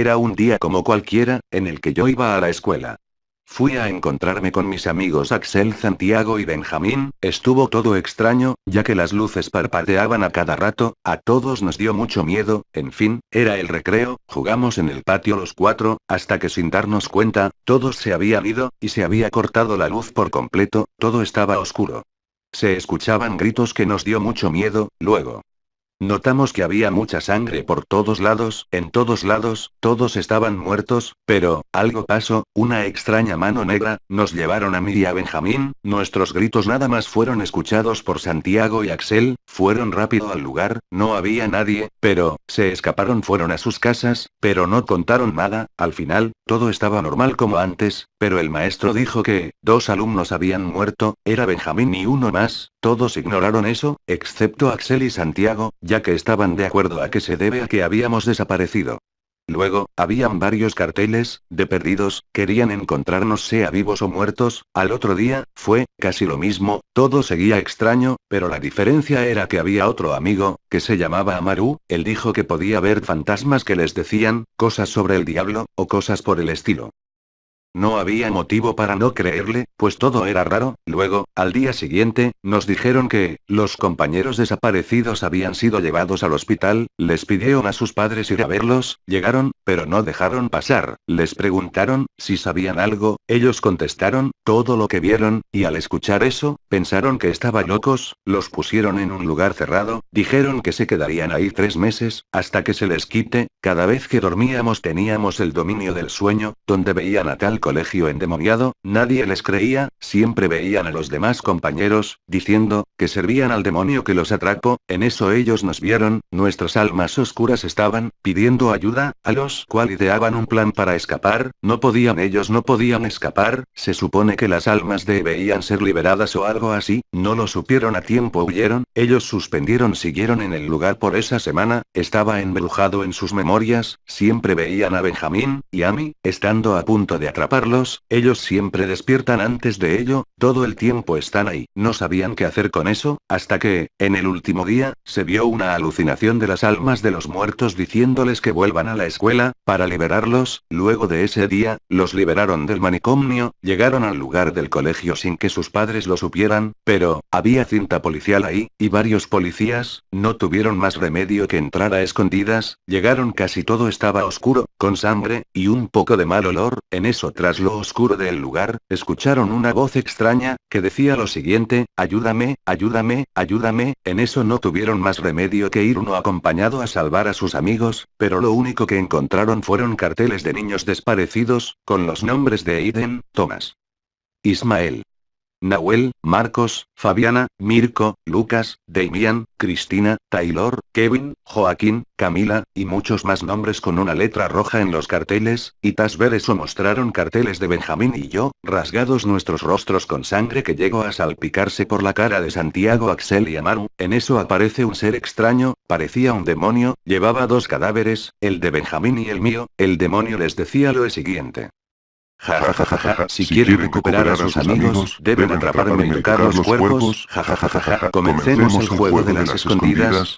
era un día como cualquiera, en el que yo iba a la escuela. Fui a encontrarme con mis amigos Axel, Santiago y Benjamín, estuvo todo extraño, ya que las luces parpadeaban a cada rato, a todos nos dio mucho miedo, en fin, era el recreo, jugamos en el patio los cuatro, hasta que sin darnos cuenta, todos se habían ido, y se había cortado la luz por completo, todo estaba oscuro. Se escuchaban gritos que nos dio mucho miedo, luego. Notamos que había mucha sangre por todos lados, en todos lados, todos estaban muertos, pero, algo pasó, una extraña mano negra, nos llevaron a mí y a Benjamín, nuestros gritos nada más fueron escuchados por Santiago y Axel, fueron rápido al lugar, no había nadie, pero, se escaparon fueron a sus casas, pero no contaron nada, al final, todo estaba normal como antes, pero el maestro dijo que, dos alumnos habían muerto, era Benjamín y uno más, todos ignoraron eso, excepto Axel y Santiago, ya que estaban de acuerdo a que se debe a que habíamos desaparecido. Luego, habían varios carteles, de perdidos, querían encontrarnos sea vivos o muertos, al otro día, fue, casi lo mismo, todo seguía extraño, pero la diferencia era que había otro amigo, que se llamaba Amaru, él dijo que podía ver fantasmas que les decían, cosas sobre el diablo, o cosas por el estilo. No había motivo para no creerle, pues todo era raro. Luego, al día siguiente, nos dijeron que, los compañeros desaparecidos habían sido llevados al hospital, les pidieron a sus padres ir a verlos, llegaron, pero no dejaron pasar, les preguntaron, si sabían algo, ellos contestaron, todo lo que vieron, y al escuchar eso, pensaron que estaban locos, los pusieron en un lugar cerrado, dijeron que se quedarían ahí tres meses, hasta que se les quite, cada vez que dormíamos teníamos el dominio del sueño, donde veían a tal colegio endemoniado, nadie les creía, siempre veían a los demás compañeros, diciendo, que servían al demonio que los atrapó, en eso ellos nos vieron, nuestras almas oscuras estaban, pidiendo ayuda, a los cual ideaban un plan para escapar, no podían ellos no podían escapar, se supone que las almas debían ser liberadas o algo así, no lo supieron a tiempo huyeron, ellos suspendieron siguieron en el lugar por esa semana, estaba embrujado en sus memorias, siempre veían a Benjamín, y a mí, estando a punto de atrapar ellos siempre despiertan antes de ello, todo el tiempo están ahí. No sabían qué hacer con eso, hasta que, en el último día, se vio una alucinación de las almas de los muertos diciéndoles que vuelvan a la escuela, para liberarlos, luego de ese día, los liberaron del manicomio, llegaron al lugar del colegio sin que sus padres lo supieran, pero, había cinta policial ahí, y varios policías, no tuvieron más remedio que entrar a escondidas, llegaron casi todo estaba oscuro, con sangre, y un poco de mal olor, en eso tras lo oscuro del lugar, escucharon una voz extraña, que decía lo siguiente, ayúdame, ayúdame, ayúdame, en eso no tuvieron más remedio que ir uno acompañado a salvar a sus amigos, pero lo único que encontraron fueron carteles de niños desparecidos, con los nombres de Aiden, Thomas. Ismael. Nahuel, Marcos, Fabiana, Mirko, Lucas, Damian, Cristina, Taylor, Kevin, Joaquín, Camila, y muchos más nombres con una letra roja en los carteles, y tas ver eso mostraron carteles de Benjamín y yo, rasgados nuestros rostros con sangre que llegó a salpicarse por la cara de Santiago, Axel y Amaru, en eso aparece un ser extraño, parecía un demonio, llevaba dos cadáveres, el de Benjamín y el mío, el demonio les decía lo siguiente. Ja, ja, ja, ja, ja. Si, quieren recuperar a sus amigos, deben atraparme y tocar los cuerpos. Comencemos el juego de las escondidas.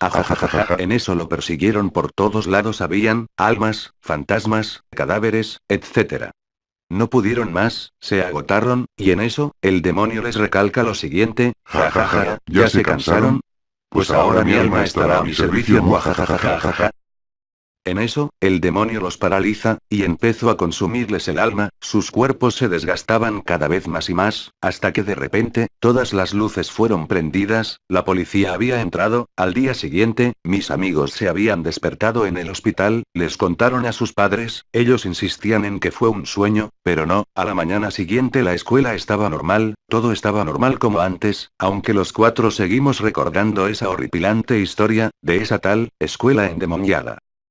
En eso lo persiguieron por todos lados. Habían almas, fantasmas, cadáveres, etc. No pudieron más, se agotaron, y en eso, el demonio les recalca lo siguiente. Ja, ja, ja. ¿Ya se cansaron? Pues ahora mi alma estará a mi servicio. En eso, el demonio los paraliza, y empezó a consumirles el alma, sus cuerpos se desgastaban cada vez más y más, hasta que de repente, todas las luces fueron prendidas, la policía había entrado, al día siguiente, mis amigos se habían despertado en el hospital, les contaron a sus padres, ellos insistían en que fue un sueño, pero no, a la mañana siguiente la escuela estaba normal, todo estaba normal como antes, aunque los cuatro seguimos recordando esa horripilante historia, de esa tal, escuela endemoniada.